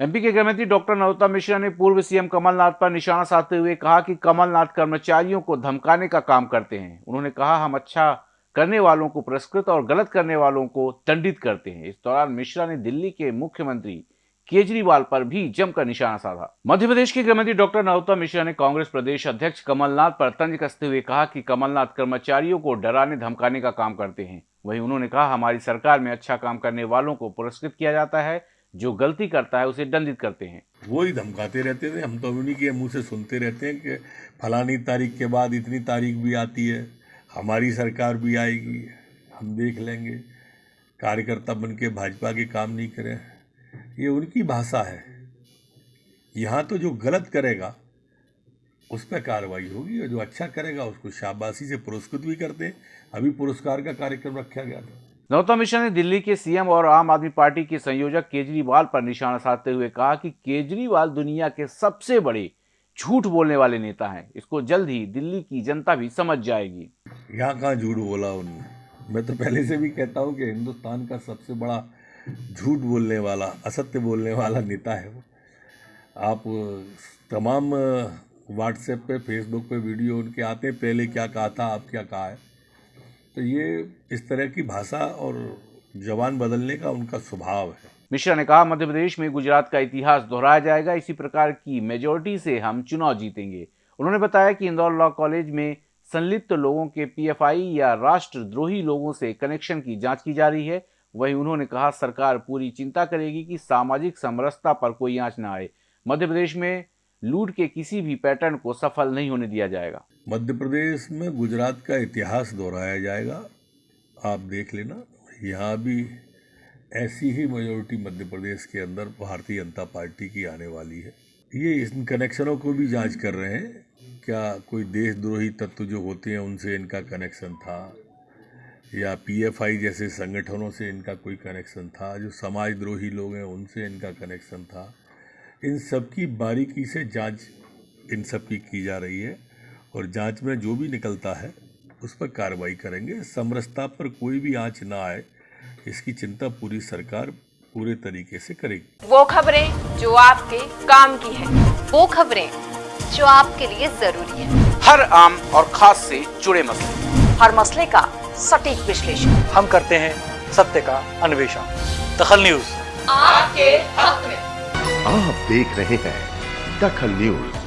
MP के गृहमंत्री doctor Narottam Mishra ने पूर्व सीएम कमलनाथ पर निशाना साधते हुए कहा कि कमलनाथ कर्मचारियों को धमकाने का काम करते हैं। उन्होंने कहा, हम अच्छा करने वालों को पुरस्कृत और गलत करने वालों को दंडित करते हैं। इस दौरान मिश्रा ने दिल्ली के मुख्यमंत्री केजरीवाल पर भी जमकर निशाना साधा। मध्य प्रदेश के गृहमंत्री डॉक्टर नरोत्तम मिश्रा ने कांग्रेस प्रदेश अध्यक्ष कमलनाथ पर तंज कसते हुए कहा कि कमलनाथ कर्मचारियों को डराने, धमकाने का काम करते हैं। वहीं उन्होंने कहा, हमारी सरकार में अच्छा काम करने वालों को पुरस्कृत किया जाता है जो गलती करता है, उसे दंडित करते हैं। वो ही धमकाते रहते थे। हम तो उन्हीं के मुँह से सुनते रहते हैं कि फलानी तारीख के बाद इतनी तारीख भी आती है, हमारी सरकार भी आएगी, हम देख लेंगे। कार्यकर्ता बन के भाजपा के काम नहीं करें। ये उनकी भाषा है। यहाँ तो जो गलत करेगा, उस पर कार्रवाई होगी और जो अच्छा करेगा, उसको शाबाशी से पुरस्कृत भी करते अभी पुरस्कार का कार्यक्रम रखा गया था। नरोत्तम मिश्रा ने दिल्ली के सीएम और आम आदमी पार्टी के संयोजक केजरीवाल पर निशाना साधते हुए कहा कि केजरीवाल दुनिया के सबसे बड़े झूठ बोलने वाले नेता हैं। इसको जल्द ही दिल्ली की जनता भी समझ जाएगी। यहाँ कहाँ झूठ बोला उन्होंने? मैं तो पहले से भी कहता हूँ कि हिंदुस्तान का सबसे बड़ा झूठ बोलने वाला, असत्य बोलने वाला नेता है वो। आप तमाम व्हाट्सएप पे फेसबुक पे वीडियो उनके आते हैं, पहले क्या कहा था अब क्या कहा है? तो ये इस तरह की भाषा और जवान बदलने का उनका स्वभाव है। मिश्रा ने कहा, मध्य प्रदेश में गुजरात का इतिहास दोहराया जाएगा। इसी प्रकार की मेजोरिटी से हम चुनाव जीतेंगे। उन्होंने बताया कि इंदौर लॉ कॉलेज में संलिप्त लोगों के पीएफआई या राष्ट्रद्रोही लोगों से कनेक्शन की जाँच की जा रही है। वहीं उन्होंने कहा, सरकार पूरी चिंता करेगी कि सामाजिक समरसता पर कोई आँच न आए। मध्य प्रदेश में लूट के किसी भी पैटर्न को सफल नहीं होने दिया जाएगा। मध्य प्रदेश में गुजरात का इतिहास दोहराया जाएगा। आप देख लेना। यहाँ भी ऐसी ही मेजोरिटी मध्य प्रदेश के अंदर भारतीय जनता पार्टी की आने वाली है। ये इन कनेक्शनों को भी जाँच कर रहे हैं। क्या कोई देशद्रोही तत्व जो होते हैं, उनसे इनका कनेक्शन था? या पीएफआई जैसे संगठनों से इनका कोई कनेक्शन था? जो समाजद्रोही लोग हैं, उनसे इनका कनेक्शन था? इन सब की बारीकी से जाँच इन सब की की जा रही है और जाँच में जो भी निकलता है उस पर कार्रवाई करेंगे। समरसता पर कोई भी आँच ना आए इसकी चिंता पूरी सरकार पूरे तरीके से करेगी। वो खबरें जो आपके काम की है वो खबरें जो आपके लिए ज़रूरी है। हर आम और खास से जुड़े मसले। हर मसले का सटीक विश्लेषण। हम करते हैं सत्य का अन्वेषण। दखल न्यूज़। आपके हक में। देख रहे हैं दखल न्यूज़।